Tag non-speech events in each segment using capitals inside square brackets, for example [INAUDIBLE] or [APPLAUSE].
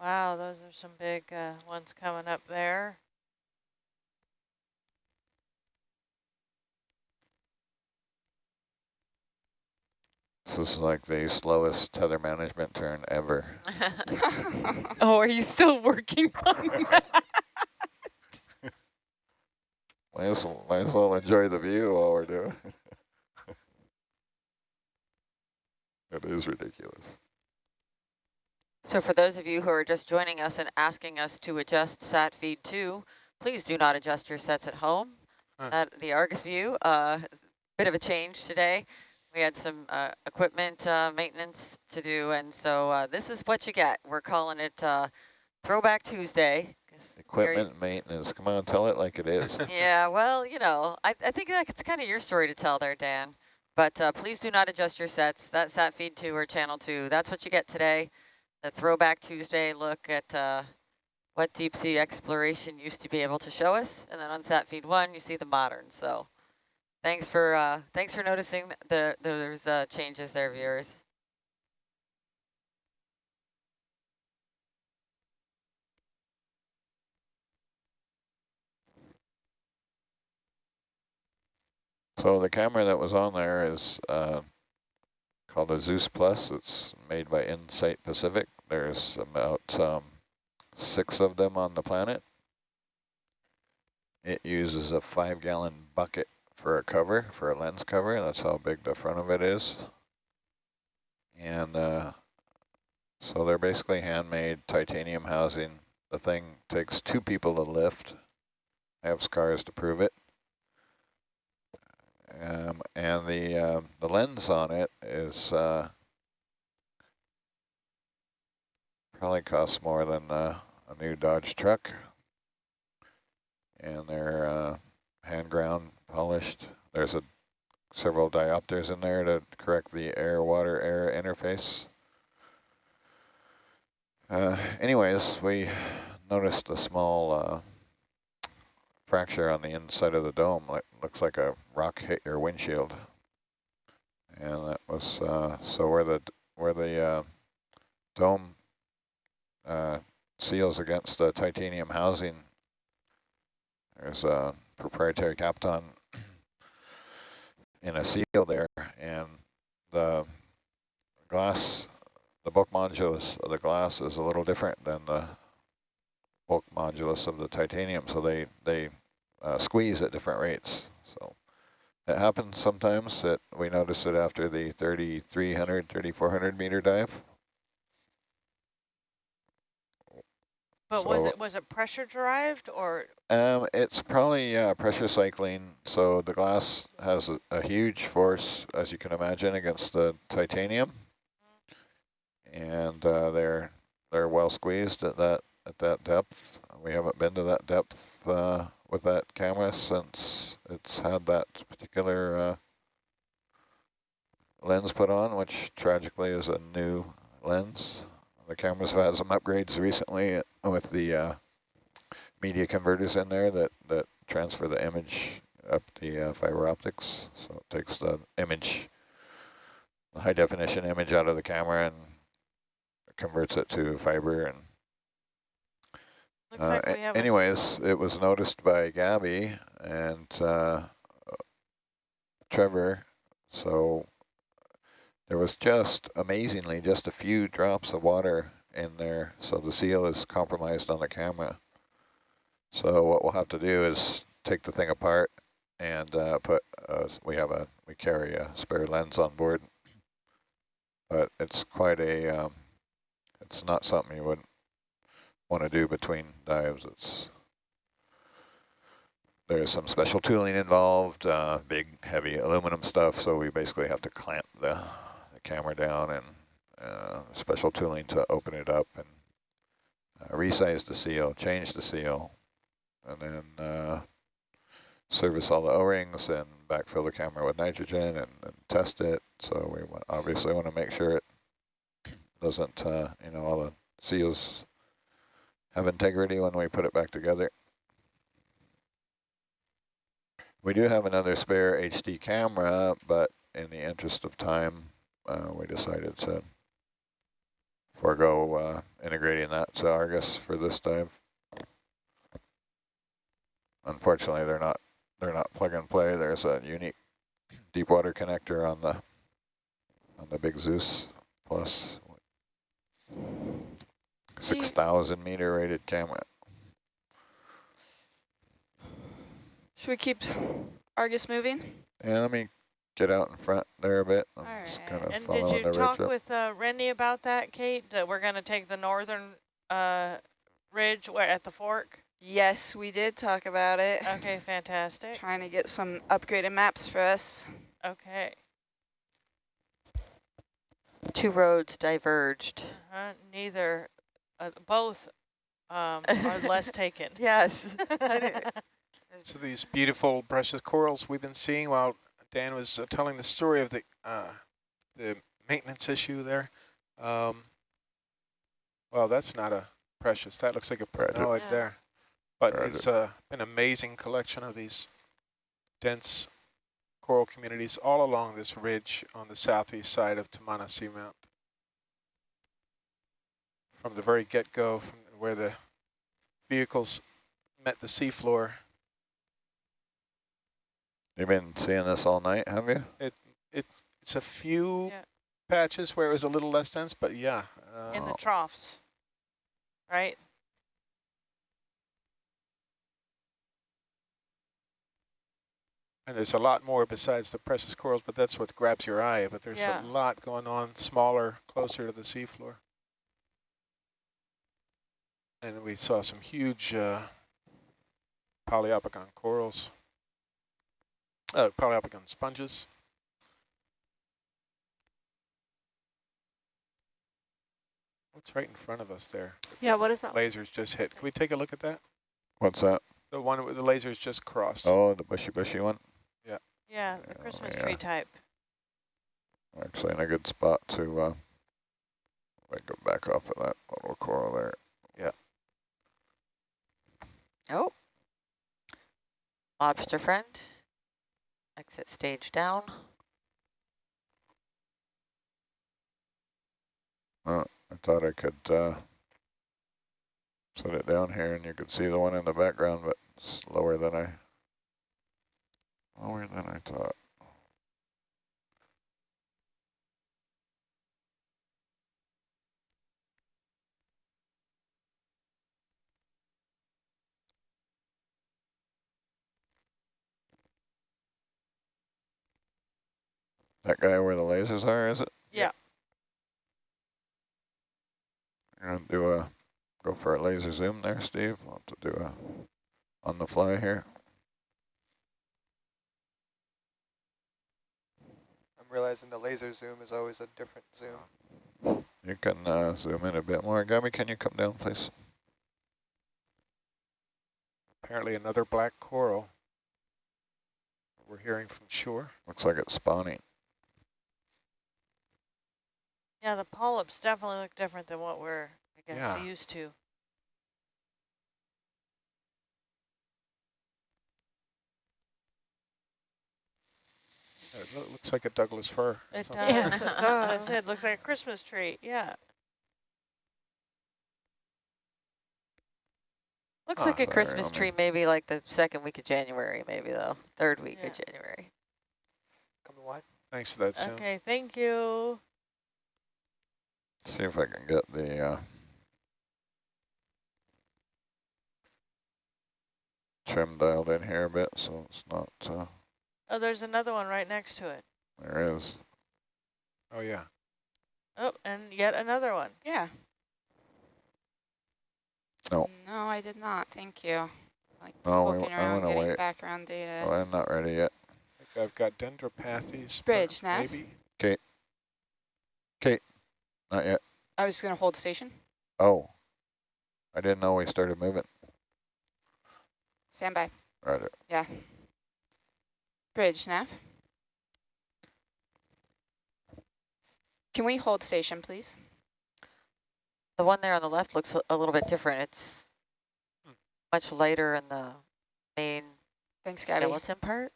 Wow, those are some big uh, ones coming up there. This is like the slowest tether management turn ever. [LAUGHS] oh, are you still working on that? [LAUGHS] might, as well, might as well enjoy the view while we're doing it. [LAUGHS] it is ridiculous. So for those of you who are just joining us and asking us to adjust sat feed 2, please do not adjust your sets at home. Huh. At the Argus view, uh, bit of a change today. We had some uh, equipment uh, maintenance to do, and so uh, this is what you get. We're calling it uh, Throwback Tuesday. Equipment maintenance. Come on, tell it like it is. [LAUGHS] [LAUGHS] yeah, well, you know, I, I think that's kind of your story to tell there, Dan. But uh, please do not adjust your sets. That sat feed 2 or channel 2, that's what you get today. The Throwback Tuesday look at uh, what deep sea exploration used to be able to show us. And then on sat feed 1, you see the modern. So Thanks for uh, thanks for noticing the those uh, changes there, viewers. So the camera that was on there is uh, called a Zeus Plus. It's made by Insite Pacific. There's about um, six of them on the planet. It uses a five gallon bucket for a cover, for a lens cover. That's how big the front of it is. And uh, so they're basically handmade titanium housing. The thing takes two people to lift. I have scars to prove it. Um, and the um, the lens on it is uh, probably costs more than uh, a new Dodge truck. And they're uh, hand ground polished. There's a several diopters in there to correct the air-water air interface. Uh, anyways, we noticed a small uh, fracture on the inside of the dome. It looks like a rock hit your windshield. And that was, uh, so where the, where the uh, dome uh, seals against the titanium housing, there's a proprietary Kapton in a seal there, and the glass, the bulk modulus of the glass is a little different than the bulk modulus of the titanium, so they, they uh, squeeze at different rates. So it happens sometimes that we notice it after the 3,300, 3,400 meter dive. But so was it was it pressure derived or? Um, it's probably uh, pressure cycling. So the glass has a, a, huge force, as you can imagine, against the titanium, and uh, they're they're well squeezed at that at that depth. We haven't been to that depth uh, with that camera since it's had that particular uh, lens put on, which tragically is a new lens. The cameras have had some upgrades recently with the uh, media converters in there that, that transfer the image up the uh, fiber optics. So it takes the image, the high definition image out of the camera and converts it to fiber. And uh, like anyways, it was noticed by Gabby and uh, Trevor. So there was just, amazingly, just a few drops of water in there, so the seal is compromised on the camera. So what we'll have to do is take the thing apart and uh, put, uh, we have a, we carry a spare lens on board, but it's quite a, um, it's not something you would want to do between dives. It's there's some special tooling involved, uh, big heavy aluminum stuff, so we basically have to clamp the camera down and uh, special tooling to open it up and uh, resize the seal, change the seal, and then uh, service all the O-rings and backfill the camera with nitrogen and, and test it. So we want, obviously want to make sure it doesn't, uh, you know, all the seals have integrity when we put it back together. We do have another spare HD camera, but in the interest of time, uh, we decided to forego uh, integrating that to Argus for this dive. Unfortunately, they're not they're not plug and play. There's a unique deep water connector on the on the big Zeus plus six thousand meter rated camera. Should we keep Argus moving? And let me get out in front there a bit. I'm All just right. kind of And did following you talk ridge with uh, Randy about that, Kate? That we're going to take the northern uh, ridge where at the fork? Yes, we did talk about it. Okay, fantastic. Trying to get some upgraded maps for us. Okay. Two roads diverged. Uh, neither, uh, both um, are less [LAUGHS] taken. Yes. [LAUGHS] [LAUGHS] So these beautiful precious corals we've been seeing while Dan was uh, telling the story of the uh, the maintenance issue there. Um, well, that's not a precious. That looks like a Right. crinoid Yeah. there. But Right. it's uh, an amazing collection of these dense coral communities all along this ridge on the southeast side of Tamana Seamount. From the very get-go, from where the vehicles met the seafloor, You've been seeing this all night, have you? It It's it's a few Yeah. patches where it was a little less dense, but yeah. Uh, In the Oh. troughs, right? and there's a lot more besides the precious corals, but that's what grabs your eye. But there's Yeah. a lot going on, smaller, closer to the seafloor. And we saw some huge uh, Poliopogon corals, uh, Poliopogon sponges. What's right in front of us there? Yeah, what is that? Lasers just hit. Can we take a look at that? What's that? The one with the lasers just crossed. Oh, the bushy bushy one. Yeah, Yeah, the Oh, Christmas yeah. tree type. Actually in a good spot to uh, like go back off of that little coral there. Yeah. Oh. Lobster friend. Exit stage down. Well, I thought I could uh, set it down here and you could see the one in the background, but it's lower than I lower than I thought. That guy where the lasers are, is it? Yeah. You're gonna do a, go for a laser zoom there, Steve. I'll have to do a, on the fly here. I'm realizing the laser zoom is always a different zoom. You can uh, zoom in a bit more. Gabby, can you come down, please? Apparently another black coral. We're hearing from shore. Looks like it's spawning. Yeah, the polyps definitely look different than what we're, I guess, Yeah. used to. It looks like a Douglas fir. It does. Yes, it [LAUGHS] does. said, looks like a Christmas tree. Yeah. Looks Ah, like a sorry, Christmas tree, mean- maybe like the second week of January, maybe though. Third week Yeah. of January. Coming wide. Thanks for that, Sam. Okay, thank you. Let's see if I can get the uh, trim dialed in here a bit so it's not, uh, Oh, there's another one right next to it. there is. Oh, yeah. Oh, and yet another one. Yeah. No. No, I did not. Thank you. Like No, we- poking I around, wanna getting wait. background data. Well, I'm not ready yet. I think I've got dendropathies. but Bridge, Nav. Maybe. Not yet. I was going to hold station. Oh, I didn't know we started moving. Stand by. Right. Yeah. Bridge, nav. Can we hold station, please? The one there on the left looks a- a little bit different. It's much lighter in the main Thanks, Gabby. skeleton part.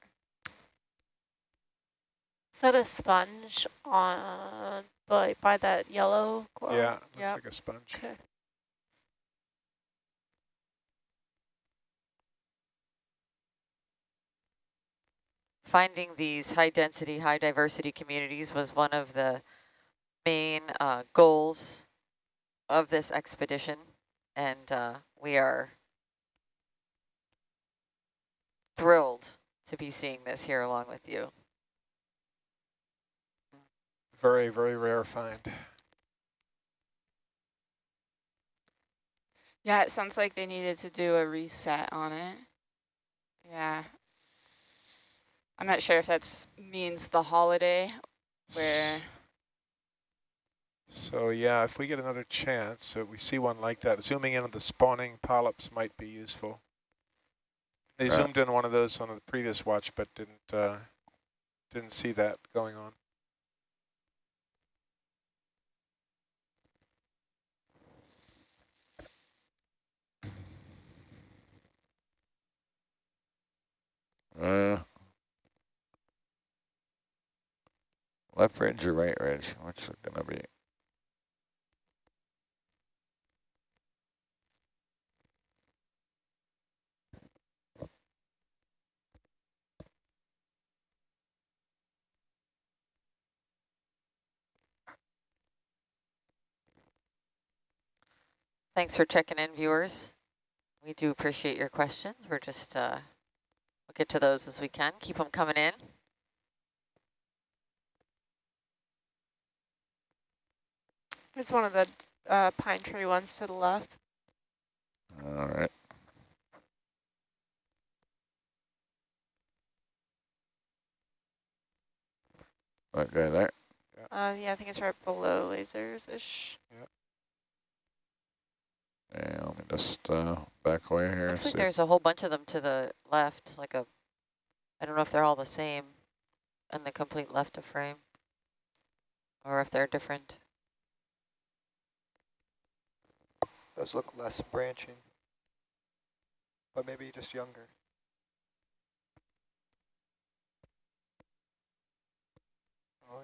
Is that a sponge on by, by that yellow coral? Yeah, looks Yep. like a sponge. Okay. Finding these high density, high diversity communities was one of the main uh, goals of this expedition. And uh, we are thrilled to be seeing this here along with you. Very, very rare find. Yeah, it sounds like they needed to do a reset on it. Yeah. I'm not sure if that means the holiday where So yeah, if we get another chance, so we see one like that, zooming in on the spawning polyps might be useful. They Right. zoomed in one of those on the previous watch, but didn't uh, didn't see that going on. Uh, left ridge or right ridge? Which is gonna be? Thanks for checking in, viewers. We do appreciate your questions. We're just, uh, get to those as we can. Keep them coming in. There's one of the uh, pine tree ones to the left. All right. That guy there. Uh, yeah, I think it's right below lasers-ish. Yeah, let me just uh, back away here. Looks like there's a whole bunch of them to the left, like a, I don't know if they're all the same in the complete left of frame or if they're different. Does look less branching, but maybe just younger. Oh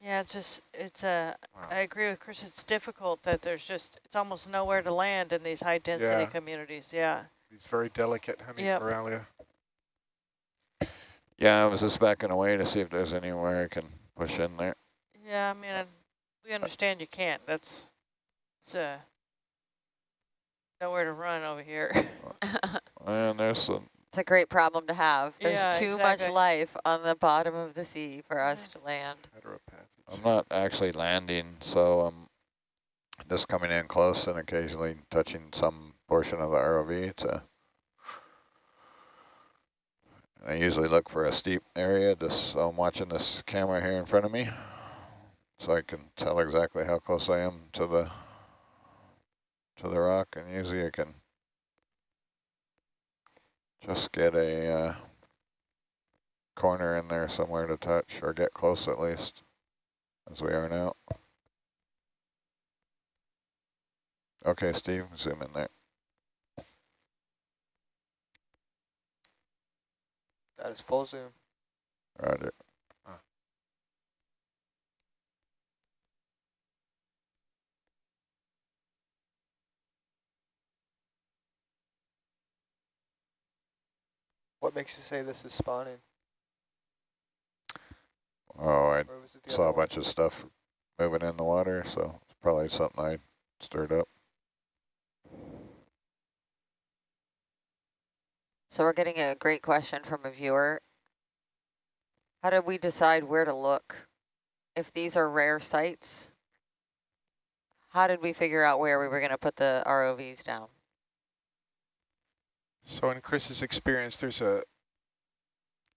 yeah. Yeah, it's just, it's a, Wow. I agree with Chris, it's difficult that there's just, it's almost nowhere to land in these high density Yeah. communities, yeah. These very delicate honey Yep. coralia. Yeah, I was just backing away to see if there's anywhere I can push in there. Yeah, I mean, and we understand you can't, that's, it's uh nowhere to run over here. [LAUGHS] And there's some, It's a great problem to have. There's Yeah, too much life on the bottom of the sea for us to land. I'm not actually landing, so I'm just coming in close and occasionally touching some portion of the ROV to. I usually look for a steep area, just so I'm watching this camera here in front of me, so I can tell exactly how close I am to the to the rock, and usually I can just get a uh, corner in there somewhere to touch, or get close at least as we are now. Okay, Steve, zoom in there. That is full zoom. Roger. What makes you say this is spawning? Oh, I Or was it the saw a other one? bunch of stuff moving in the water, so it's probably something I stirred up. So we're getting a great question from a viewer. How did we decide where to look? If these are rare sites, how did we figure out where we were going to put the ROVs down? So in Chris's experience, there's a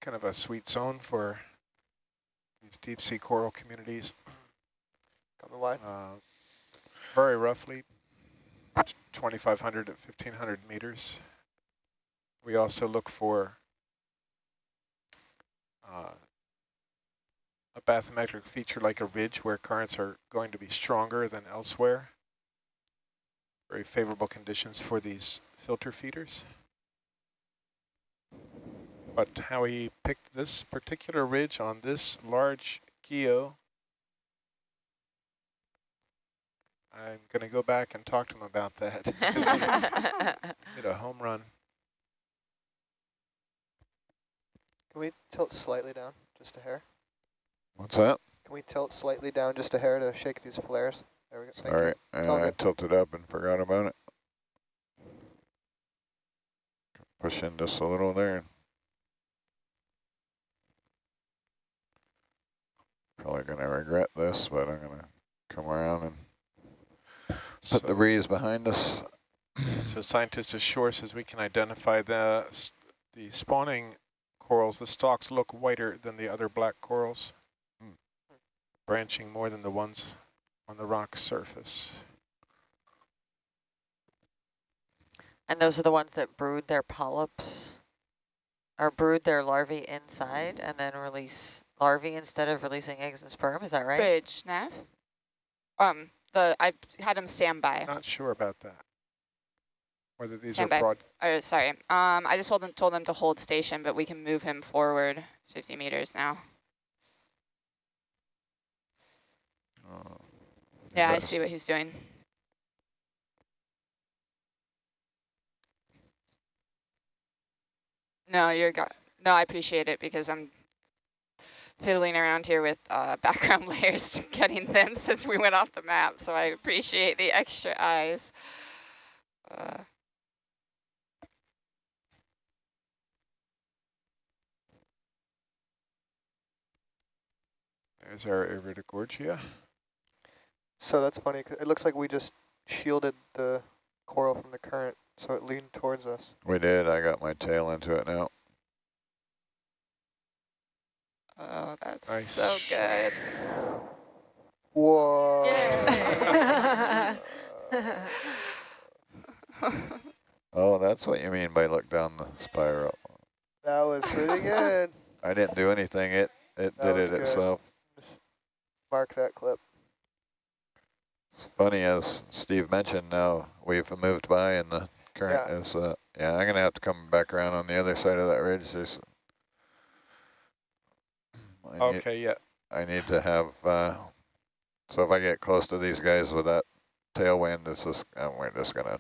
kind of a sweet zone for these deep sea coral communities. [CLEARS THROAT] Coming wide. Uh, very roughly 2,500 to 1,500 meters. We also look for uh, a bathymetric feature like a ridge where currents are going to be stronger than elsewhere. Very favorable conditions for these filter feeders. But how he picked this particular ridge on this large geo I'm going to go back and talk to him about that. [LAUGHS] hit a home run. Can we tilt slightly down, just a hair? What's that? Can we tilt slightly down just a hair to shake these flares? There we go. Thank you. Sorry, It's uh, I tilted up and forgot about it. Push in just a little there. Probably gonna regret this, but I'm gonna come around and put the breeze behind us. So scientist ashore says we can identify the the spawning corals. The stalks look whiter than the other black corals, Hmm. branching more than the ones on the rock surface. and those are the ones that brood their polyps or brood their larvae inside and then release larvae instead of releasing eggs and sperm. Is that right? Bridge, Nav. Um, the I had him stand by. Not sure about that. Whether these Stand are by. broad. Or sorry. Um, I just told him told him to hold station, but we can move him forward 50 meters now. Uh, Yeah, I see what he's doing. No, you're got. No, I appreciate it because I'm fiddling around here with uh, [LAUGHS] background layers, getting them since we went off the map. So I appreciate the extra eyes. Uh, There's our Iridogorgia. So that's funny. 'cause it looks like we just shielded the coral from the current, so it leaned towards us. We did, I got my tail into it now. Oh, that's Nice. so good. Whoa. [LAUGHS] Oh, that's what you mean by look down the spiral. that was pretty good. [LAUGHS] I didn't do anything, it, it That did it good. itself. Just mark that clip. It's funny, as Steve mentioned, now we've moved by and the current Yeah. is, uh, yeah, I'm gonna have to come back around on the other side of that ridge. There's, I need, Okay, yeah. I need to have, uh, so if I get close to these guys with that tailwind, it's just, uh, we're just gonna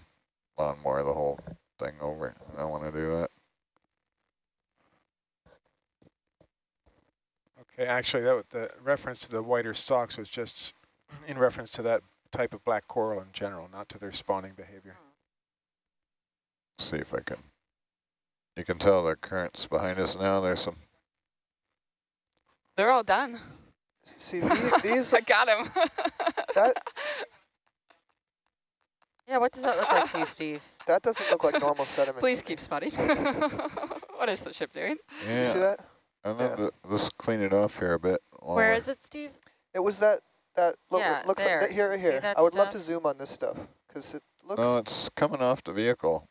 lawnmower the whole thing over. I don't wanna do that. Okay, actually, that the reference to the whiter stalks was just in reference to that type of black coral in general, not to their spawning behavior. Let's See if I can, you can tell the current's behind us now. There's some, They're all done. See, the- these, [LAUGHS] I got him. that, [LAUGHS] Yeah, what does that look like to you, Steve? that doesn't look like normal sediment. Please keep spotting. [LAUGHS] what is the ship doing? You see yeah, that? I Yeah. know, let's clean it off here a bit. while Where it, Steve? It was that, that, look, Yeah, it looks there. like, that here, here. that I would love to zoom on this stuff, because it looks, No, it's coming off the vehicle.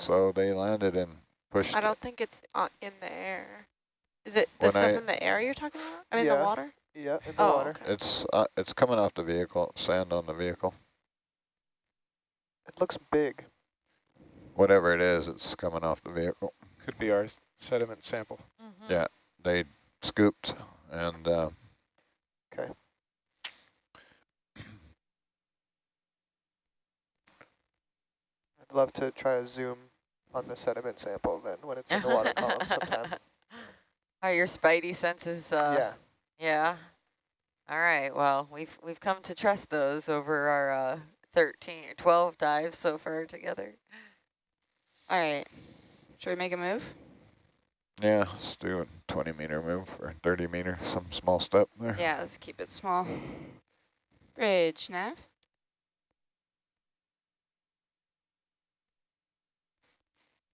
So they landed and pushed. I don't think it's uh, in the air. Is it the When stuff I- in the air you're talking about? I mean, Yeah. the water? yeah, in the Oh, water. okay. It's uh, it's coming off the vehicle. Sand on the vehicle. It looks big. Whatever it is, it's coming off the vehicle. Could be our sediment sample. Mhm. Yeah. They scooped and uh, Okay. I'd love to try a zoom on the sediment sample then when it's in the water column [LAUGHS] sometime. Are your spidey senses, uh, yeah. yeah. All right, well, we've we've come to trust those over our uh, 13 or 12 dives so far together. All right. Should we make a move? yeah, let's do a 20 meter move or 30 meter, some small step there. Yeah, let's keep it small. Bridge, Nav.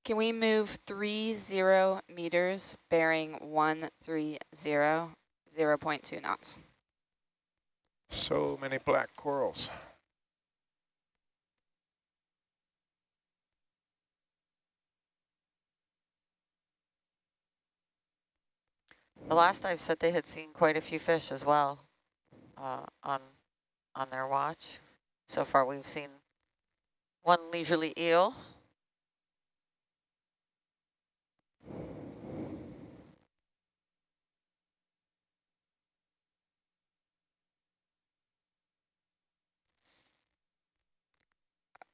Can we move three zero meters bearing one three zero, zero point two knots? So many black corals. The last dive said they had seen quite a few fish as well uh, on on their watch. So far, we've seen one leisurely eel.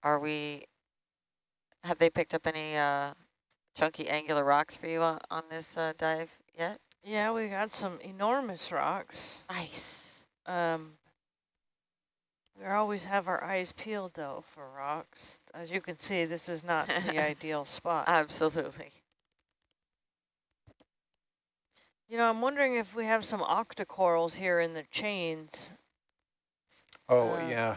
Are we, have they picked up any uh, chunky angular rocks for you on, on this uh, dive yet? Yeah, we got some enormous rocks. Nice. Um, we always have our eyes peeled though for rocks. As you can see, this is not the [LAUGHS] ideal spot. Absolutely. You know, I'm wondering if we have some octocorals here in the chains. Oh, Uh, yeah.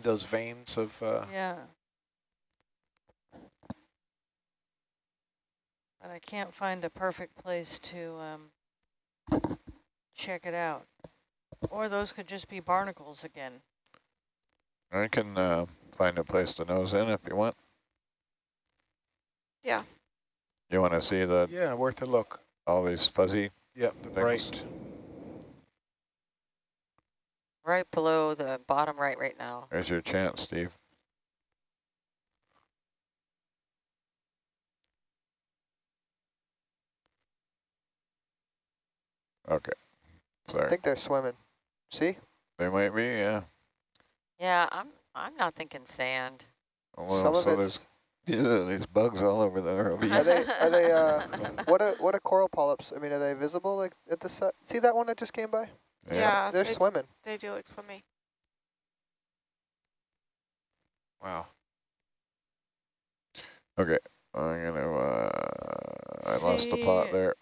Those veins of, uh, Yeah. But I can't find a perfect place to um, check it out. Or those could just be barnacles again. I can uh, find a place to nose in if you want. Yeah. You want to see the yeah, worth a look. all these fuzzy Yep, the things? bright. Right below the bottom right right now. There's your chance, Steve. Okay. Sorry. I think they're swimming. See? They might be, yeah. Yeah, I'm I'm not thinking sand. Well, Some of it's. [LAUGHS] there's yeah, these bugs all over there. Are they? Are they? Uh, [LAUGHS] what are what are coral polyps? I mean, are they visible like at the set? See that one that just came by? Yeah, They're they- swimming. They do look swimmy. Wow. Okay. I'm gonna. Uh, I lost the plot there.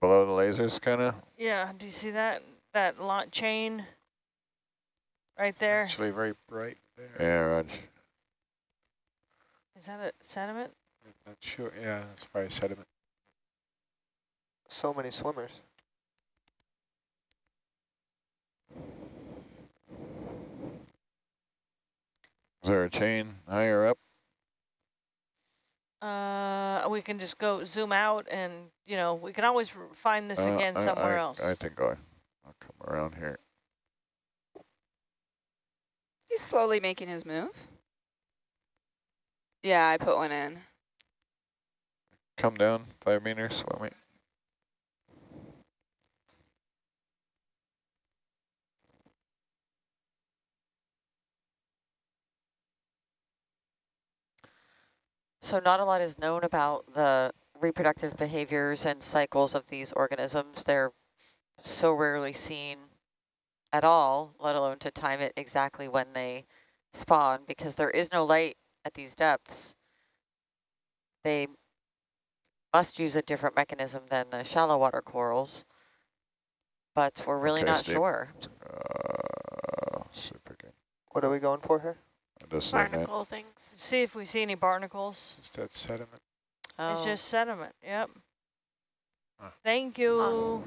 Below the lasers, kind of. Yeah, do you see that? That lot chain right there? Is Actually very bright there. Yeah, Raj. Is that a sediment? I'm Not sure. Yeah, it's probably sediment. So many swimmers. Is there a chain higher up? Uh, we can just go zoom out and, you know, we can always find this Uh, again I- somewhere I, else. I think I, I'll come around here. He's slowly making his move. Yeah, I put one in. Come down five meters, swim So not a lot is known about the reproductive behaviors and cycles of these organisms. They're so rarely seen at all, let alone to time it exactly when they spawn, because there is no light at these depths. They must use a different mechanism than the shallow water corals, but we're really Okay, not Steve. sure. Uh, super good. What are we going for here? Just like that. Barnacle things. See if we see any barnacles. Just that sediment. It's Oh, just sediment, yep. Huh. Thank you.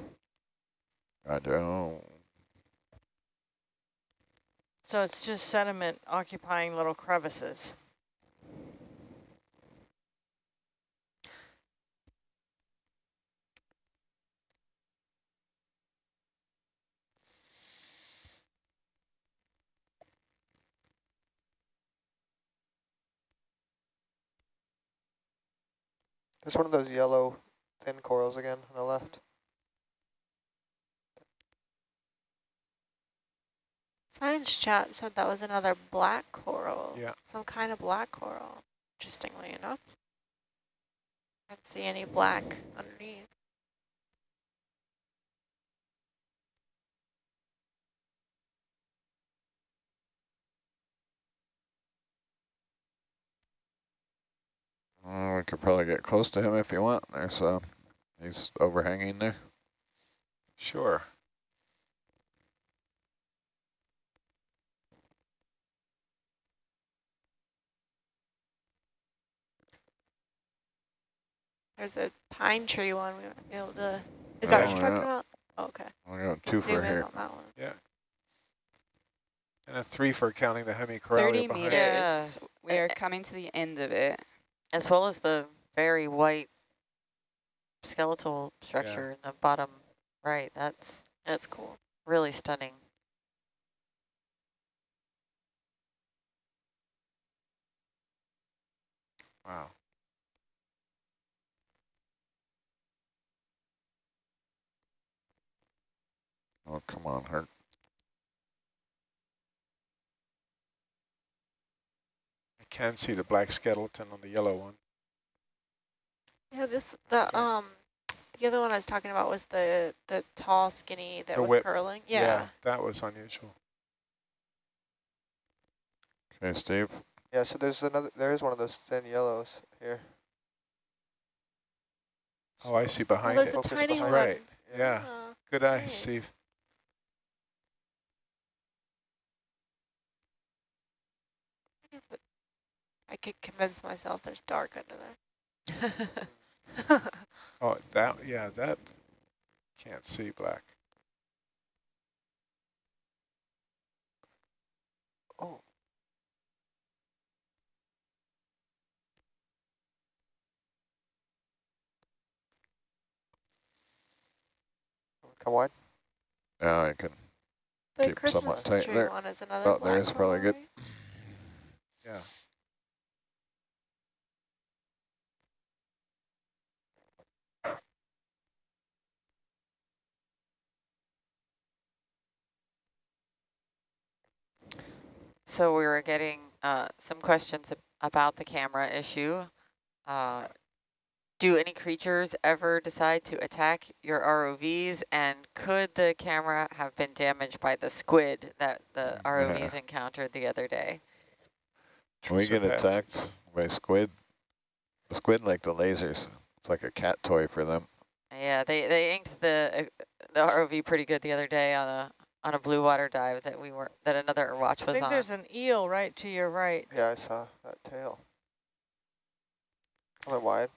I don't. So it's just sediment occupying little crevices. There's one of those yellow thin corals again on the left. Science chat said that was another black coral. Yeah. Some kind of black coral, interestingly enough. I don't see any black underneath. Uh, we could probably get close to him if you want. There's uh, he's overhanging there. Sure. There's a pine tree one we might be able to. Is Oh, that what you're talking yeah. about? Oh, okay. We got two for in here. on that one. Yeah. And a three for counting the 30 hemicoralia behind. meters. Yeah. We are coming to the end of it. As well as the very white skeletal structure in the bottom right. That's That's cool. really stunning. Wow. Oh, come on, Hurt. Can see the black skeleton on the yellow one. Yeah, this the um the other one I was talking about was the the tall skinny that The was whip. curling. Yeah. that was unusual. Okay, Steve. Yeah, so there's another, there is one of those thin yellows here. Oh, I see Oh, behind there's it. a Focus tiny behind one. Right. Yeah. Oh, Good eye. Steve. I could convince myself there's dark under there. [LAUGHS] [LAUGHS] Oh, that, yeah, that can't see black. Oh, come wide. Now oh, I can. the Keep Christmas somewhat tight tree there. one is another Oh, there black is probably good. right? Yeah. So we were getting uh, some questions about the camera issue. Uh, do any creatures ever decide to attack your ROVs? And could the camera have been damaged by the squid that the [LAUGHS] ROVs encountered the other day? Can we get attacked by squid? The squid like the lasers. It's like a cat toy for them. Yeah, they they inked the uh, the ROV pretty good the other day on a on a blue water dive that we were that another watch was on. I think on. there's an eel right to your right. Yeah, I saw that tail. Coming wide.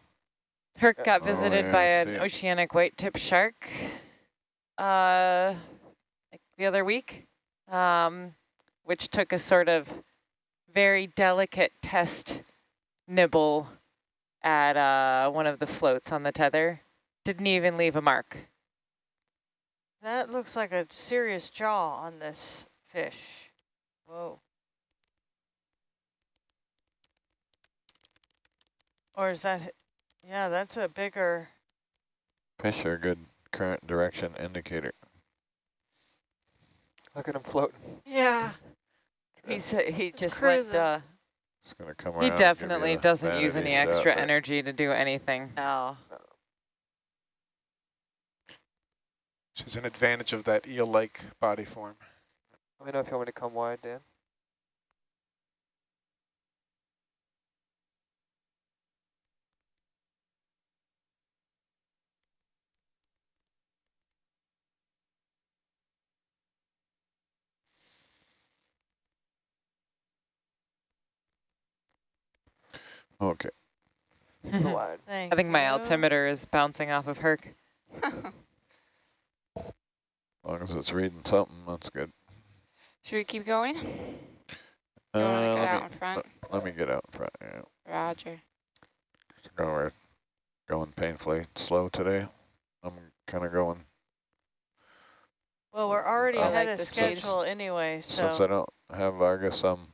Herc Yeah. got Oh, visited yeah, by an it. oceanic white-tip shark uh, like the other week, um, which took a sort of very delicate test nibble at uh, one of the floats on the tether. Didn't even leave a mark. That looks like a serious jaw on this fish. Whoa. Or is that, yeah, that's a bigger, Fish are a good current direction indicator. Look at him floating. Yeah. He's uh, he It's just went. cruising. Uh, It's gonna come around. He and give you definitely doesn't use any extra but energy to do anything. no. Which is an advantage of that eel-like body form. Let me know if you want me to come wide, Dan. Okay. Wide. [LAUGHS] thank I think my altimeter is bouncing off of Herc. [LAUGHS] As long as it's reading something, that's good. Should we keep going? Uh, want to get let, out me, in front? let me get out in front. Yeah. Roger. So we're going painfully slow today. I'm kind of going, Well, we're already I ahead like of the speed. schedule anyway, since I don't have Argus, I'm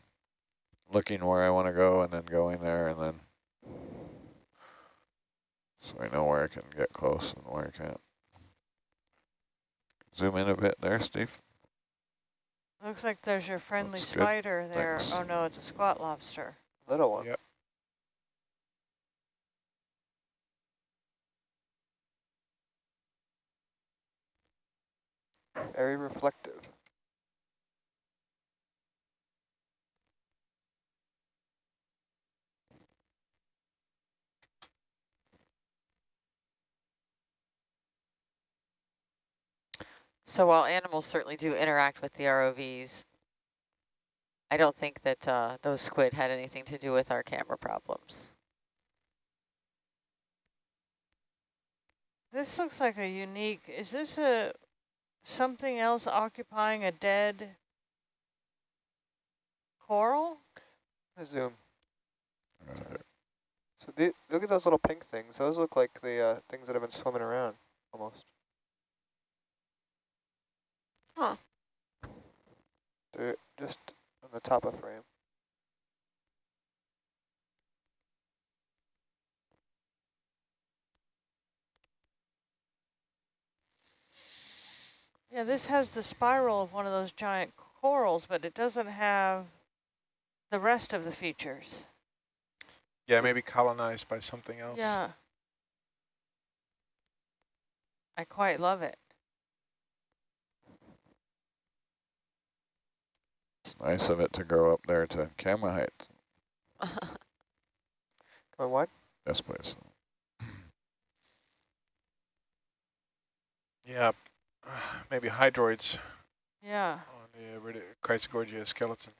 looking where I want to go and then going there and then so I know where I can get close and where I can't. Zoom in a bit there, Steve. looks like there's your friendly That's good. spider there. Thanks. Oh no, it's a squat lobster. Little one. Yep. Very reflective. So while animals certainly do interact with the ROVs, I don't think that uh, those squid had anything to do with our camera problems. This looks like a unique, is this a, something else occupying a dead coral? I zoom. So the, look at those little pink things. Those look like the uh, things that have been swimming around, almost. Huh. They're just on the top of frame. Yeah, this has the spiral of one of those giant corals, but it doesn't have the rest of the features. Yeah, maybe colonized by something else. Yeah. I quite love it. It's nice of it to grow up there to camera height. [LAUGHS] Going what? Yes, please. Yeah, maybe hydroids Yeah. on the uh, Radi- Chrysogorgia skeleton.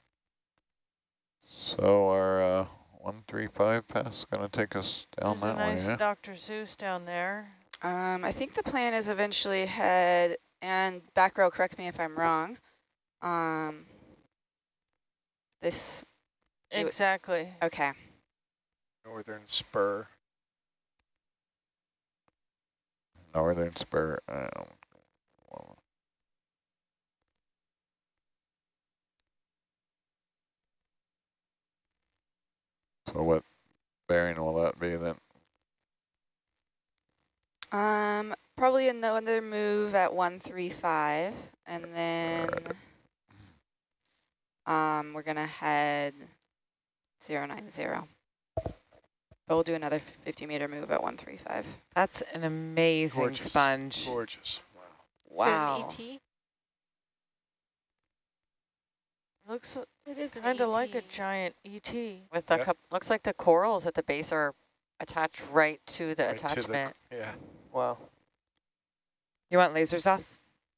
So our uh, 135 pass is going to take us down There's a that nice way, yeah? Dr. Seuss down there. Um, I think the plan is eventually head, and back row, correct me if I'm wrong. Um, this, Exactly. okay. Northern spur. Northern spur. Um, well, so what bearing will that be then? Um, probably another move at 135, and then um, we're gonna head 090. But we'll do another 50 meter move at 135. That's an amazing Gorgeous. sponge. Gorgeous. Wow. Wow. It an ET? Looks It is kind of like a giant ET. With the Yeah. cup, looks like the corals at the base are attached right to the Right to the- attachment. yeah. Wow. You want lasers off?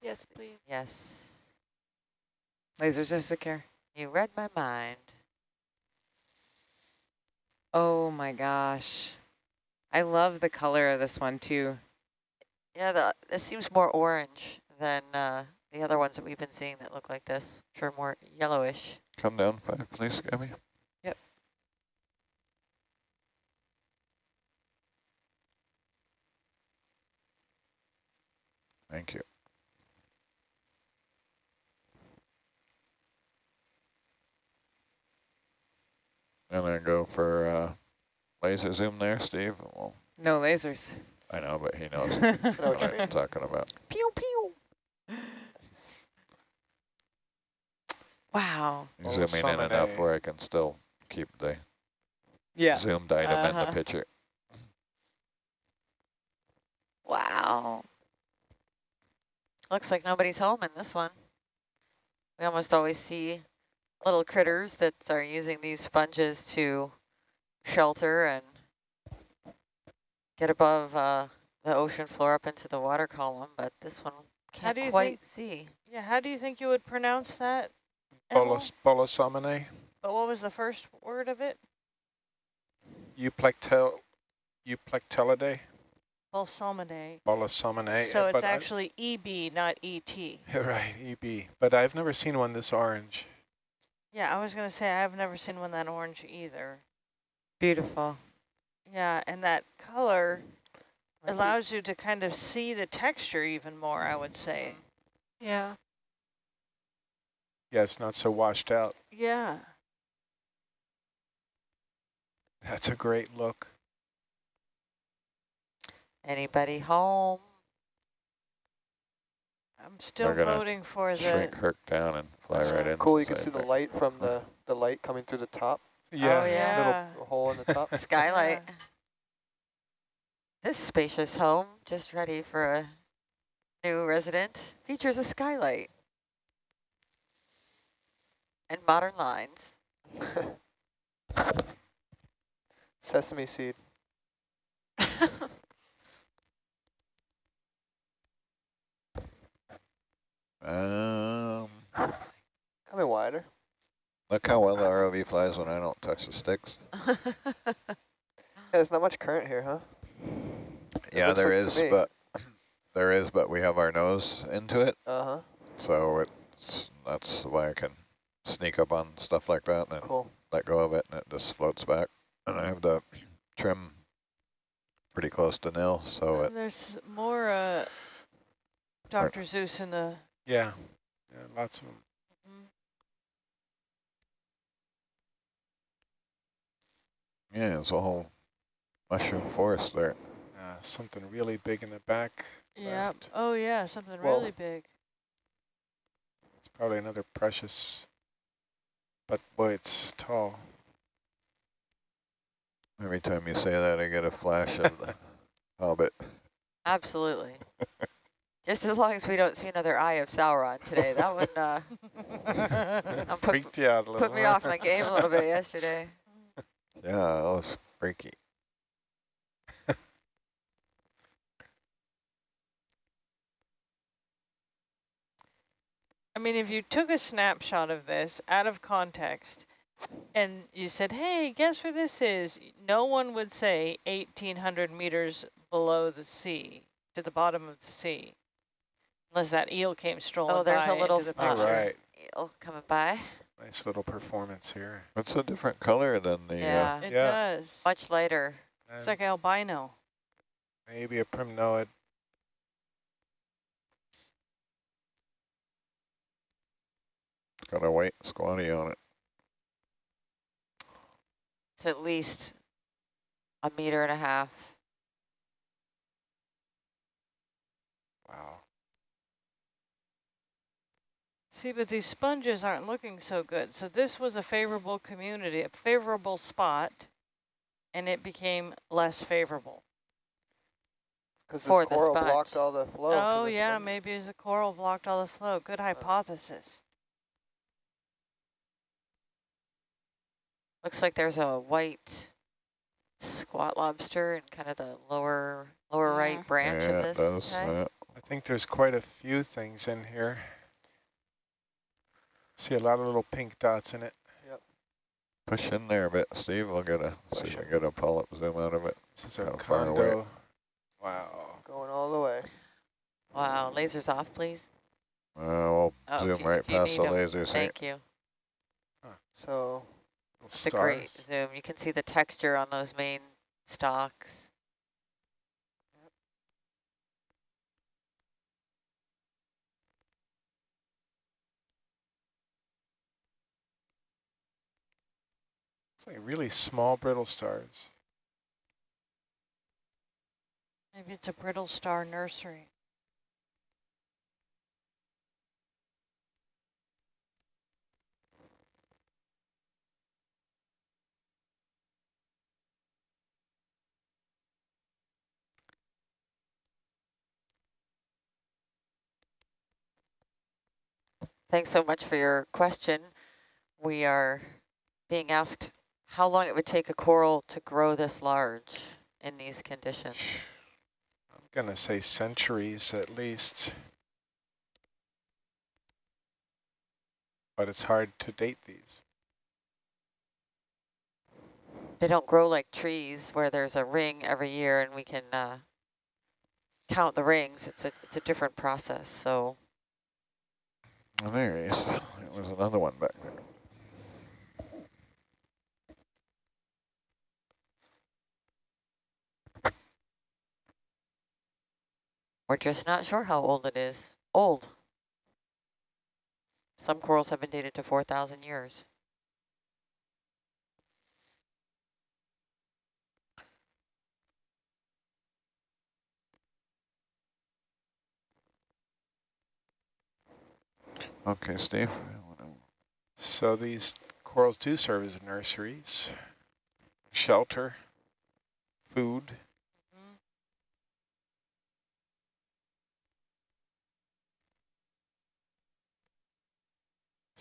Yes, please. Yes, Lasers are secure. You read my mind. Oh my gosh. I love the color of this one too. Yeah, the, this seems more orange than uh, the other ones that we've been seeing that look like this. Sure, more yellowish. Come down five, please, Gabby. Yep. Thank you. And then go for uh, laser zoom there, Steve. Well, No lasers. I know, but he knows what [LAUGHS] what I'm talking about. Pew pew. wow. He's zooming in enough Salmone. where I can still keep the Yeah. zoomed item in Uh-huh. the picture. Wow. Looks like nobody's home in this one. We almost always see little critters that are using these sponges to shelter and get above uh, the ocean floor up into the water column, but this one can't do you quite think- see. Yeah, how do you think you would pronounce that? Emil? Bolus, Bolosominae, But what was the first word of it? Euplectel, Euplectellidae, Balsamine. Bolosominae. So it's but I've- actually EB, not E ET. [LAUGHS] Right, EB. But I've never seen one this orange. Yeah, I was going to say I've never seen one that orange either. Beautiful. Yeah, and that color Might be- allows you to kind of see the texture even more, I would say. Yeah. Yeah, it's not so washed out. Yeah. That's a great look. Anybody home? I'm still We're voting for the Shrink Herc down and fly right in. cool. You can see the light from the, the light coming through the top, Yeah, yeah. little Yeah. the hole in the top. [LAUGHS] Skylight. Yeah. This spacious home, just ready for a new resident, features a skylight and modern lines. [LAUGHS] Sesame seed. [LAUGHS] Um, Coming wider. look how well the ROV flies when I don't touch the sticks. [LAUGHS] [LAUGHS] Yeah, there's not much current here, huh? It Yeah, looks there like is, but [CLEARS THROAT] there is, but we have our nose into it, Uh-huh. so it's that's why I can sneak up on stuff like that and Cool. let go of it, and it just floats back. And I have the [CLEARS THROAT] trim pretty close to nil, so it there's more uh, Dr. Seuss in the... yeah, yeah, lots of them. Yeah, it's a whole mushroom forest there. Uh, something really big in the back. Yeah. left. Oh, yeah, something Whoa. really big. It's probably another precious, but boy, it's tall. Every time you say that, I get a flash of the [LAUGHS] Hobbit. Absolutely. Just as long as we don't see another Eye of Sauron today. That one uh, [LAUGHS] [LAUGHS] I'm put, Freaked you out a little. put me off my game a little bit yesterday. Yeah, that was freaky. I mean, if you took a snapshot of this out of context and you said, hey, guess where this is? No one would say 1,800 meters below the sea, to the bottom of the sea. Unless that eel came strolling Oh, there's by a little the All picture. right. Eel coming by. Nice little performance here. It's a different color than the, uh, Yeah, It Yeah. does. much lighter. It's And like albino. maybe a primnoid. got a white squatty on it. It's at least a meter and a half. See, but these sponges aren't looking so good. So this was a favorable community, a favorable spot, and it became less favorable. Because this the coral sponge. blocked all the flow. oh, yeah, one. maybe it's a coral blocked all the flow. Good uh. hypothesis. Looks like there's a white squat lobster in kind of the lower lower Yeah. right branch yeah, of this. does. okay? yeah. I think there's quite a few things in here. See a lot of little pink dots in it. Yep. Push in there a bit, Steve. I'll get a see Push if I it. get a polyp zoom out of it. This is our Kinda far away. condo. Wow. Going all the way. Wow, lasers off, please. Uh, we'll Oh, zoom you- right past the the 'em. lasers. Thank you. So Little It's a great zoom. You can see the texture on those main stalks. It's like really small brittle stars. Maybe it's a brittle star nursery. Thanks so much for your question. We are being asked how long it would take a coral to grow this large in these conditions. I'm going to say centuries at least. But it's hard to date these. They don't grow like trees where there's a ring every year and we can uh, count the rings. It's a it's a different process. So Oh, there he is. There was another one back we're just not sure how old it is. Old. Some corals have been dated to 4,000 years. Okay, Steve. So these corals do serve as nurseries, shelter, food.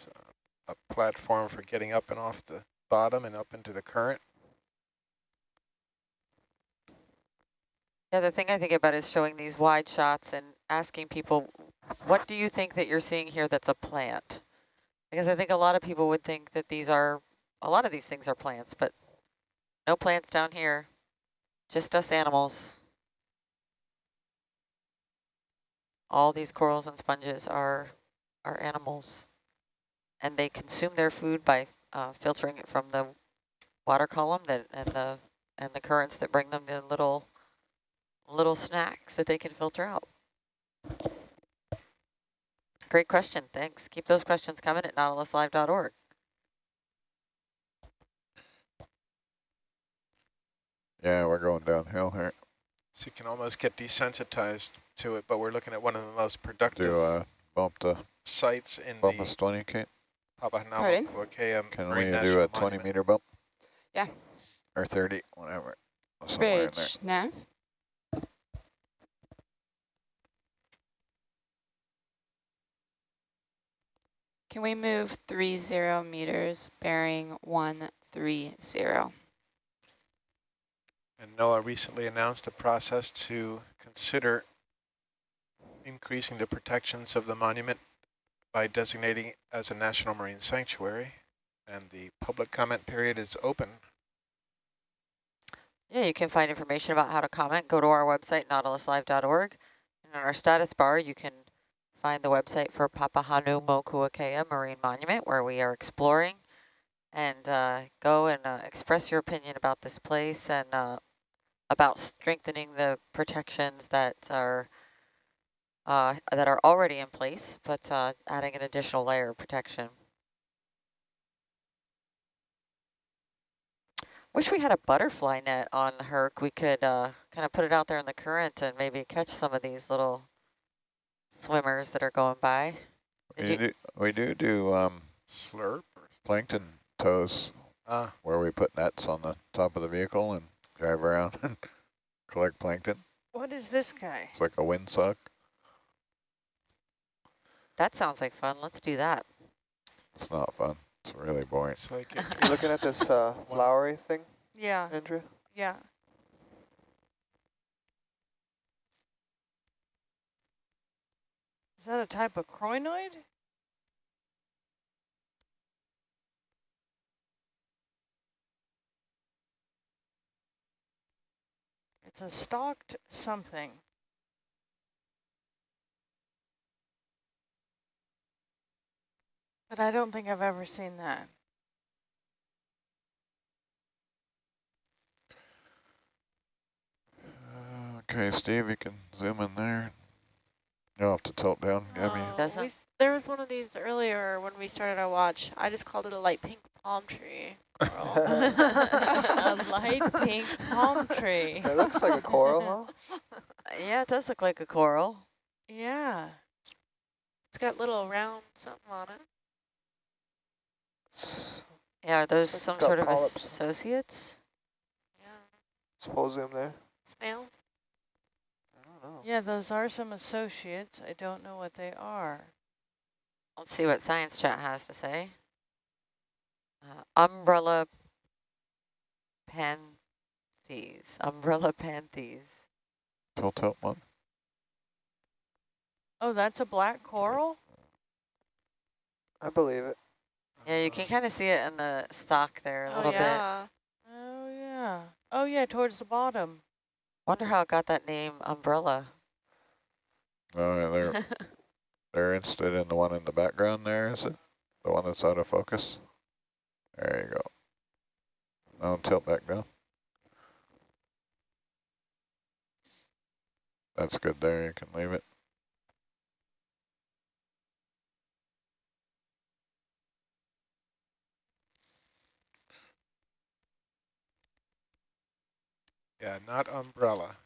So a platform for getting up and off the bottom and up into the current. Yeah, the thing I think about is showing these wide shots and asking people, what do you think that you're seeing here that's a plant? Because I think a lot of people would think that these are, a lot of these things are plants, but no plants down here, just us animals. All these corals and sponges are, are animals. And they consume their food by uh, filtering it from the water column that and the and the currents that bring them the little little snacks that they can filter out. Great question. Thanks. Keep those questions coming at nautiluslive.org. Yeah, we're going downhill here. So you can almost get desensitized to it, but we're looking at one of the most productive Do uh, bump the sites in bump the us 20, Kate? Pardon? Papahanaumokuakea Can Marine we National do a 20 meter bump? Yeah. Or 30, whatever. Somewhere. Bridge, nav. Can we move three zero meters bearing one three zero? And NOAA recently announced a process to consider increasing the protections of the monument by designating as a national marine sanctuary. And the public comment period is open. Yeah, you can find information about how to comment. Go to our website, nautiluslive.org. And on our status bar, you can find the website for Papahanaumokuakea Marine Monument, where we are exploring. And uh, go and uh, express your opinion about this place and uh, about strengthening the protections that are uh, that are already in place, but uh, adding an additional layer of protection. Wish we had a butterfly net on Herc. We could uh, kind of put it out there in the current and maybe catch some of these little swimmers that are going by. We do, we do do um, Slurp. plankton tows Ah, where we put nets on the top of the vehicle and drive around [LAUGHS] and collect plankton. What is this guy? It's like a windsock. That sounds like fun. Let's do that. It's not fun. It's really boring. it's like it You [LAUGHS] looking at this uh, [LAUGHS] flowery thing, Yeah, Andrew? yeah. Is that a type of crinoid? It's a stalked something. But I don't think I've ever seen that. Uh, Okay, Steve, you can zoom in there. You'll have to tilt down. Give me. Oh, Doesn't- we there was one of these earlier when we started our watch. I just called it a light pink palm tree. coral. [LAUGHS] a light [LAUGHS] pink palm tree. It looks like a coral, huh? [LAUGHS] Yeah, it does look like a coral. Yeah. it's got little round something on it. S- Yeah, are those it's some got sort of polyps. associates? Yeah, Suppose zoom there. snails. I don't know. Yeah, those are some associates. I don't know what they are. Let's see what science chat has to say. Uh, umbrella panthes. Umbrella panthes. Tilt, tilt one. Oh, that's a black coral? I believe it. Yeah, you can kind of see it in the stock there a Oh little bit. yeah. Oh, yeah. Oh, yeah, towards the bottom. Wonder how it got that name, umbrella. Oh, yeah, they're [LAUGHS] they're interested in the one in the background there, is it? The one that's out of focus? There you go. Now tilt back down. That's good there, you can leave it. Yeah, not umbrella.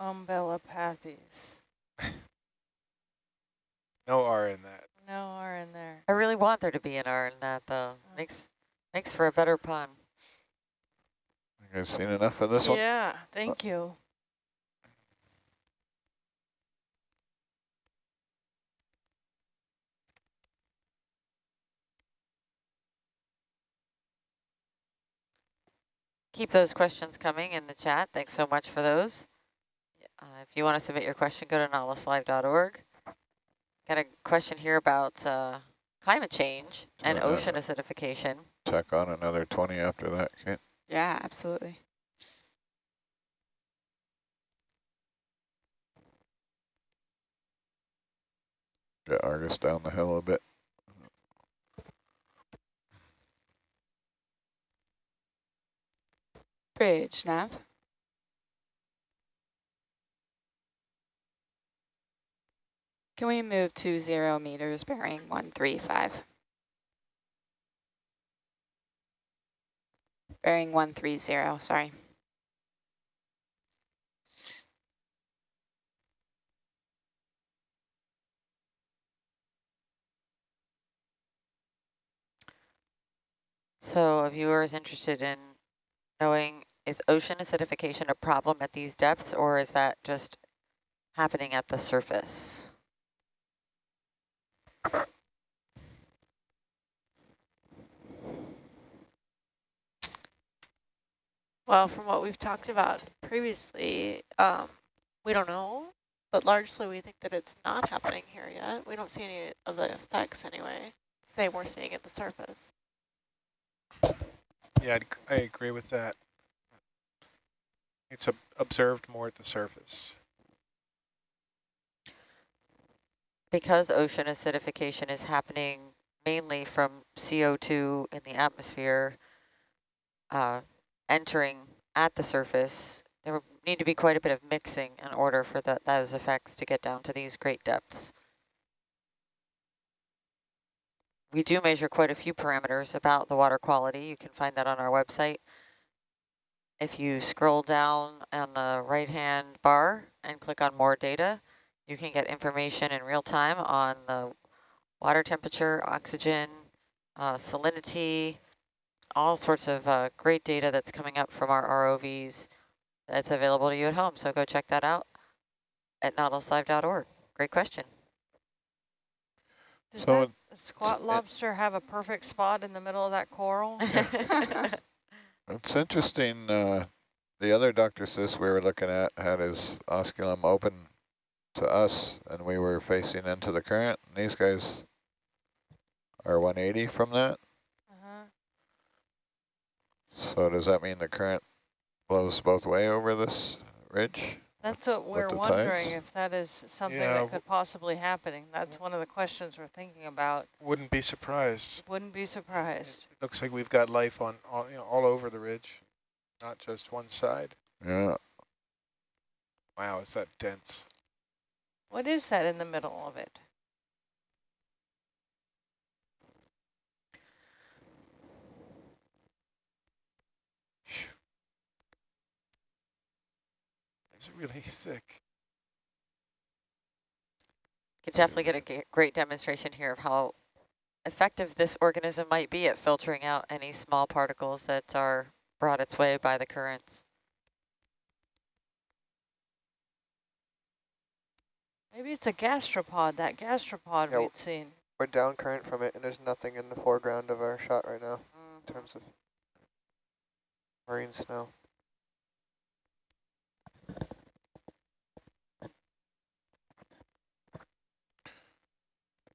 Umbellapathes. [LAUGHS] No R in that. No R in there. I really want there to be an R in that though. Makes makes for a better pun. You guys seen enough of this one? Yeah, thank you. Keep those questions coming in the chat. Thanks so much for those. Uh, if you want to submit your question, go to nautiluslive.org. Got a question here about uh, climate change and ocean acidification. Tack on another 20 after that, Kate. Yeah, absolutely. Get Argus down the hill a bit. Bridge, nav. Can we move to zero meters bearing 135? Bearing 130, sorry. So a viewer is interested in knowing, is ocean acidification a problem at these depths, or is that just happening at the surface? Well, from what we've talked about previously, um, we don't know, but largely we think that it's not happening here yet. We don't see any of the effects anyway. Same we're seeing at the surface. Yeah, I'd, I agree with that. It's ob observed more at the surface. Because ocean acidification is happening mainly from CO2 in the atmosphere uh, entering at the surface, there would need to be quite a bit of mixing in order for the, those effects to get down to these great depths. We do measure quite a few parameters about the water quality. You can find that on our website. If you scroll down on the right-hand bar and click on more data, you can get information in real time on the water temperature, oxygen, uh, salinity, all sorts of uh, great data that's coming up from our ROVs that's available to you at home. So go check that out at nautiluslive.org. Great question. Does So that squat lobster have a perfect spot in the middle of that coral? [LAUGHS] [LAUGHS] It's interesting, uh, the other Dr. Seuss we were looking at had his osculum open to us and we were facing into the current. And these guys are 180 from that. So does that mean the current blows both way over this ridge? That's what we're wondering, tides? if that is something Yeah, that could possibly happening. That's one of the questions we're thinking about. Wouldn't be surprised. Wouldn't be surprised. It looks like we've got life on all, you know, all over the ridge, not just one side. Yeah, Wow, is that dense? What is that in the middle of it? It's really [LAUGHS] thick. Could definitely get a great demonstration here of how effective this organism might be at filtering out any small particles that are brought its way by the currents. Maybe it's a gastropod, that gastropod Yeah, we'd seen. We're down current from it, and there's nothing in the foreground of our shot right now Mm. in terms of marine snow.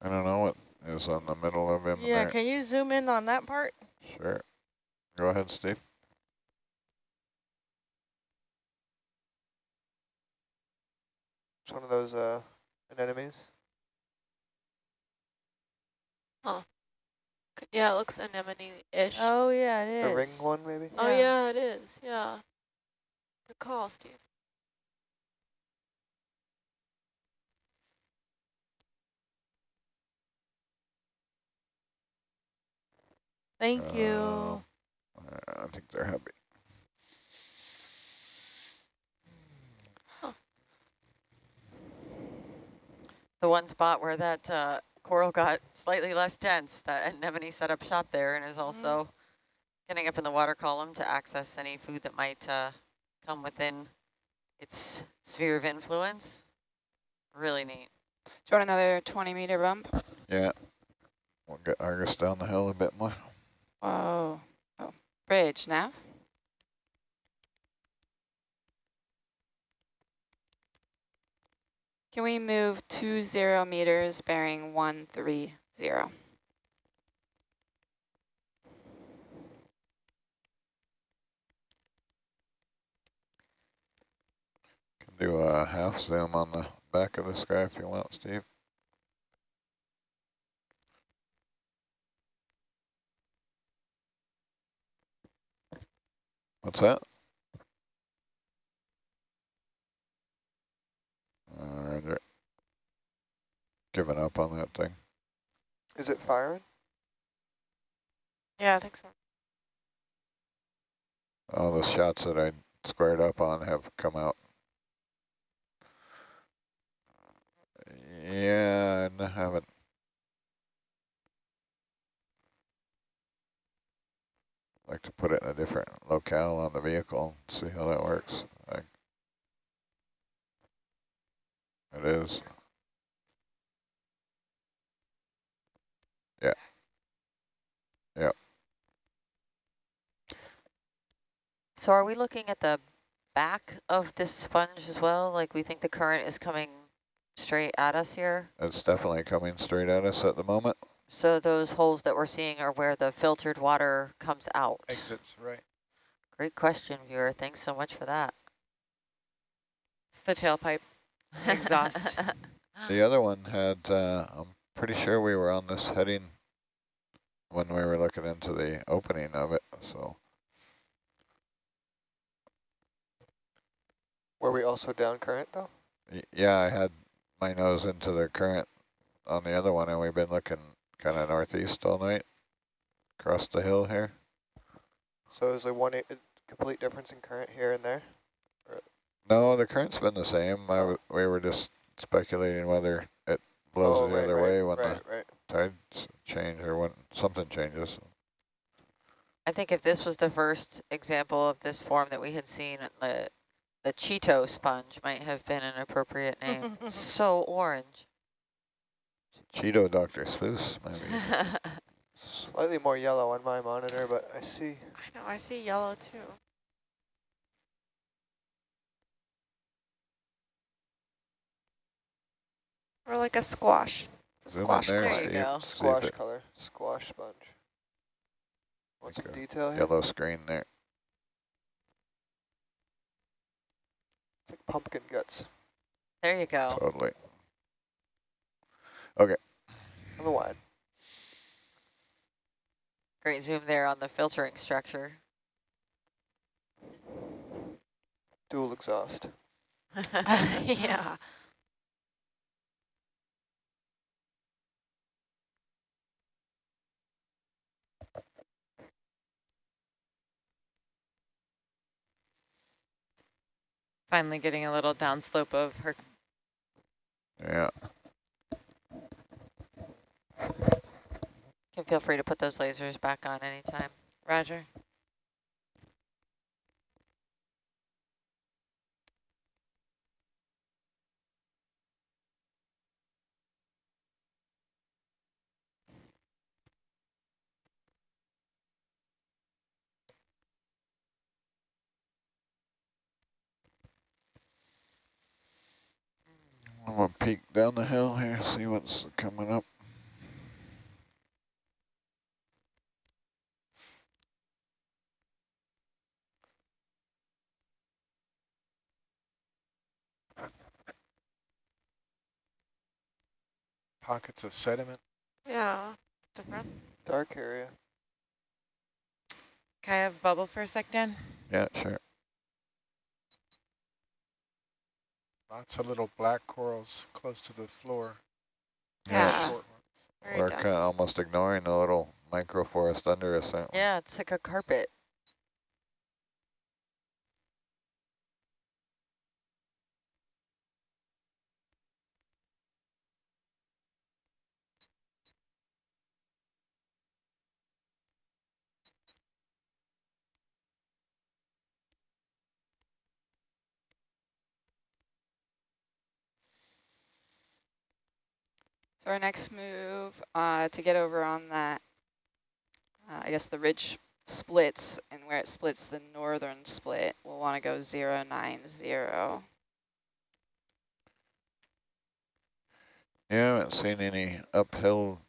I don't know what is on the middle of him Yeah, there. can you zoom in on that part? Sure. Go ahead, Steve. It's one of those uh, anemones. C- Yeah, it looks anemone-ish. Oh, yeah, it is. The ring one, maybe? Oh, yeah, it is. Yeah. Good call, Steve. Thank you. Uh, I think they're happy. The one spot where that uh, coral got slightly less dense, that anemone set up shop there and is also getting up in the water column to access any food that might uh, come within its sphere of influence. Really neat. Do you want another 20 meter bump? Yeah. We'll get Argus down the hill a bit more. Whoa. Oh, oh bridge now. Can we move two zero meters bearing one three zero? Can do a half zoom on the back of this guy if you want, Steve. What's that? Uh, they're giving up on that thing. Is it firing? Yeah, I think so. All the shots that I squared up on have come out. Yeah, I haven't. Like to put it in a different locale on the vehicle, and see how that works. I, it is. Yeah. Yep. So are we looking at the back of this sponge as well? Like we think the current is coming straight at us here? It's definitely coming straight at us at the moment. So those holes that we're seeing are where the filtered water comes out. Exits, right. Great question, viewer. Thanks so much for that. It's the tailpipe [LAUGHS] exhaust. The other one had, uh, I'm pretty sure we were on this heading when we were looking into the opening of it, so. Were we also down current though? Y- Yeah, I had my nose into the current on the other one, and we've been looking kind of northeast all night, across the hill here. So is there one complete difference in current here and there? No, the current's been the same. I w we were just speculating whether it blows Oh, the right, other right, way when right, right. the tides change or when something changes. I think if this was the first example of this form that we had seen, the the Cheeto sponge might have been an appropriate name. [LAUGHS] so orange. Cheeto Dr. Seuss, maybe. [LAUGHS] Slightly more yellow on my monitor, but I see. I know, I see yellow too. Or like a squash. A Zoom squash there, There color. you go. Squash color, squash sponge. What's the detail here? Yellow screen there. It's like pumpkin guts there you go. Totally. on the wide. Great zoom there on the filtering structure. Dual exhaust. [LAUGHS] yeah. Finally getting a little downslope of her. Yeah. Can feel free to put those lasers back on anytime. Roger. I'm gonna peek down the hill here, see what's coming up. Pockets of sediment. Yeah. Different. Dark area. Can I have bubble for a sec, Dan? Yeah, sure. Lots of little black corals close to the floor. Yeah. Short ones. We're kind of almost ignoring the little microforest under us. Yeah, it's like a carpet. So our next move uh, to get over on that, uh, I guess the ridge splits, and where it splits the northern split, we'll want to go 090. Yeah, I haven't seen any uphill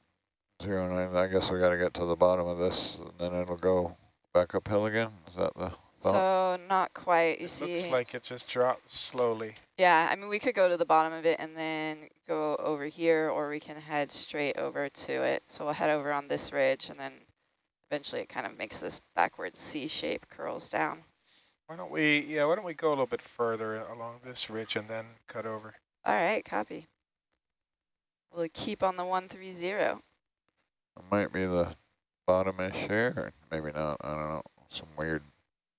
zero nine. I guess we got to get to the bottom of this, and then it'll go back uphill again. Is that the thought? So not quite, you It see. looks like it just drops slowly. Yeah, I mean, we could go to the bottom of it and then go over here, or we can head straight over to it. So we'll head over on this ridge, and then eventually it kind of makes this backwards C shape, curls down. Why don't we, yeah, why don't we go a little bit further along this ridge and then cut over? All right, copy. We'll keep on the 130. It might be the bottom-ish here, or maybe not. I don't know. Some weird.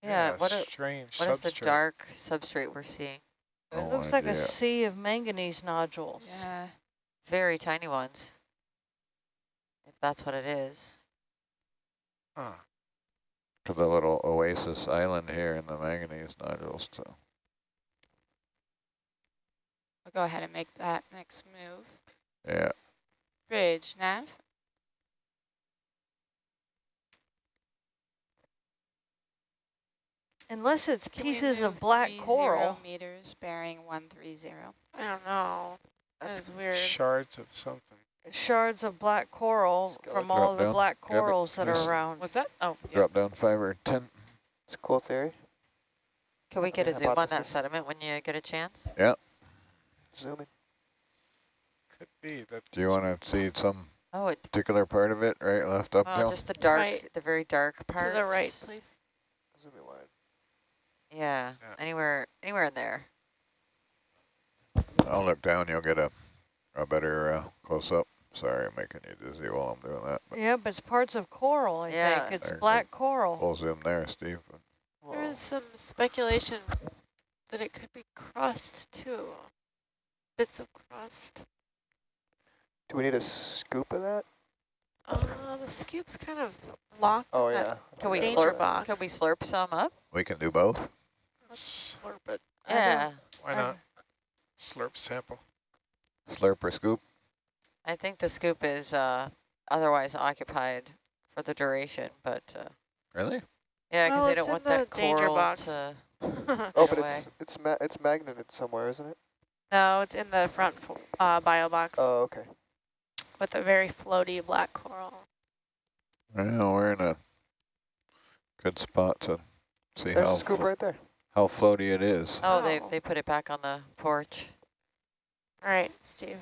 Yeah, what, a, strange what is the dark substrate we're seeing? Oh, it No looks like a sea of manganese nodules. Yeah. Very tiny ones. If that's what it is. Huh. to the little oasis island here in the manganese nodules too. I'll go ahead and make that next move. Yeah, Bridge, nav. Unless it's Can pieces of black 30 coral. meters bearing 130. I don't know. That's That's weird. Shards of something. Shards of black coral from all of the down. black corals that Nice. are around. What's that? Oh, yeah. drop down five or 10. It's a cool theory. Can we get a zoom on that sediment when you get a chance? Yeah. Zooming. Could be that. Do you want to see some Oh, it, particular part of it, right, left well, uphill? Oh, just the dark, Right. the very dark part. To the right, please. Zooming wide. Yeah, Yeah. anywhere, anywhere in there. I'll look down, you'll get a, a better uh, close-up. Sorry, I'm making you dizzy while I'm doing that. Yeah, but it's parts of coral, I Yeah. think. It's There, black coral. full zoom there, Steve. There Whoa. is some speculation that it could be crust too. Bits of crust. Do we need a scoop of that? Uh, the scoop's kind of locked Oh in yeah. that Can we slurp? box. Can we slurp some up? We can do both. S- slurp it. Yeah, Why not? Slurp sample. Slurp or scoop? I think the scoop is uh, otherwise occupied for the duration, but uh, Really? yeah, because Well, they don't want the that danger coral box. to. [LAUGHS] Oh, but it's away. it's ma it's magneted somewhere, isn't it? no, it's in the front uh, bio box Oh, okay. with a very floaty black coral. Well, we're in a good spot to see There's how a scoop right there. How floaty it is. Oh, they Oh. they put it back on the porch. All right, Steve.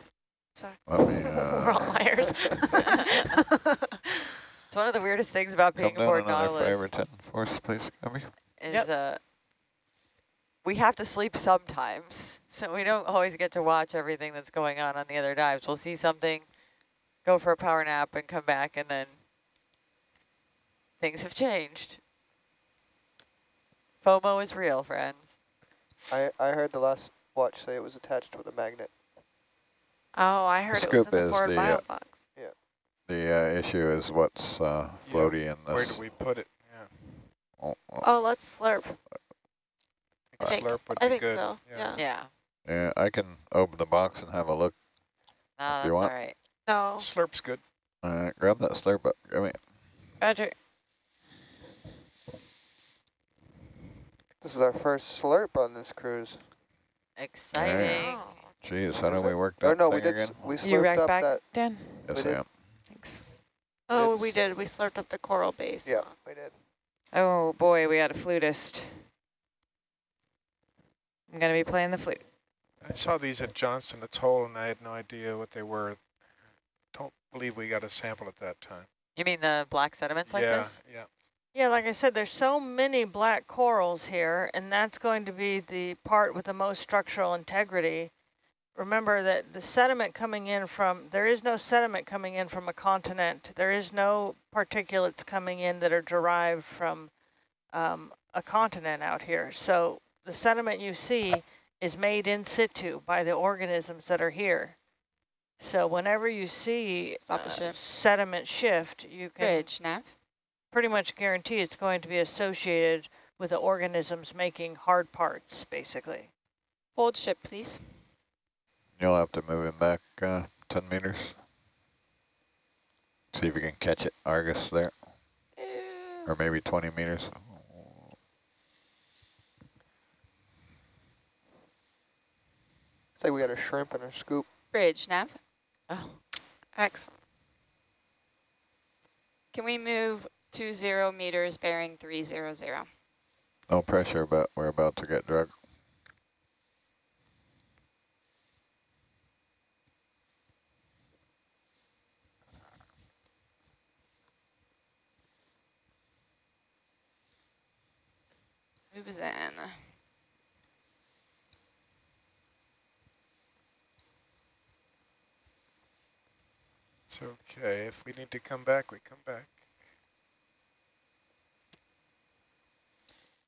Sorry. Let me We're all uh, liars. [LAUGHS] It's one of the weirdest things about being down aboard another five or Nautilus ten force, please, Gabby. is Yep. uh, we have to sleep sometimes, [LAUGHS] so we don't always get to watch everything that's going on on the other dives. We'll see something, go for a power nap, and come back, and then things have changed. FOMO is real, friends. I I heard the last watch say it was attached with a magnet. oh, I heard it was in the is forward the, bio uh, box. The uh, issue is what's uh, Yeah, floaty in Where this. do we put it? Yeah. oh, oh, Oh, let's slurp. I think- Slurp would I be think good. so. Yeah. Yeah, yeah, I can open the box and have a look. no, that's you want? right. No. Slurp's good. All right, grab that slurp up. Give me. Roger. This is our first slurp on this cruise. Exciting. Oh. Jeez, how Is do we it? work Or that no, we did. again? We You slurped rack up back, that. Dan? Yes, we I did. am. Thanks. Oh, we did. We slurped up the coral base. Yeah, we did. Oh boy, we had a flutist. I'm gonna be playing the flute. I saw these at Johnston Atoll, and I had no idea what they were. Don't believe we got a sample at that time. You mean the black sediments like yeah, this? yeah. Yeah, like I said, there's so many black corals here, and that's going to be the part with the most structural integrity. Remember that the sediment coming in from, there is no sediment coming in from a continent. There is no particulates coming in that are derived from um, a continent out here. So the sediment you see is made in situ by the organisms that are here. So whenever you see sediment shift, you can Bridge, nav. Pretty much guarantee it's going to be associated with the organisms making hard parts, basically. Hold ship, please. You'll have to move him back uh, 10 meters. See if you can catch it, Argus there, or maybe 20 meters. It's like we got a shrimp and a scoop. Bridge, nav. Oh, Excellent. Can we move two zero meters bearing three zero zero? No pressure, but we're about to get drugged. Moves in. It's okay. If we need to come back, we come back.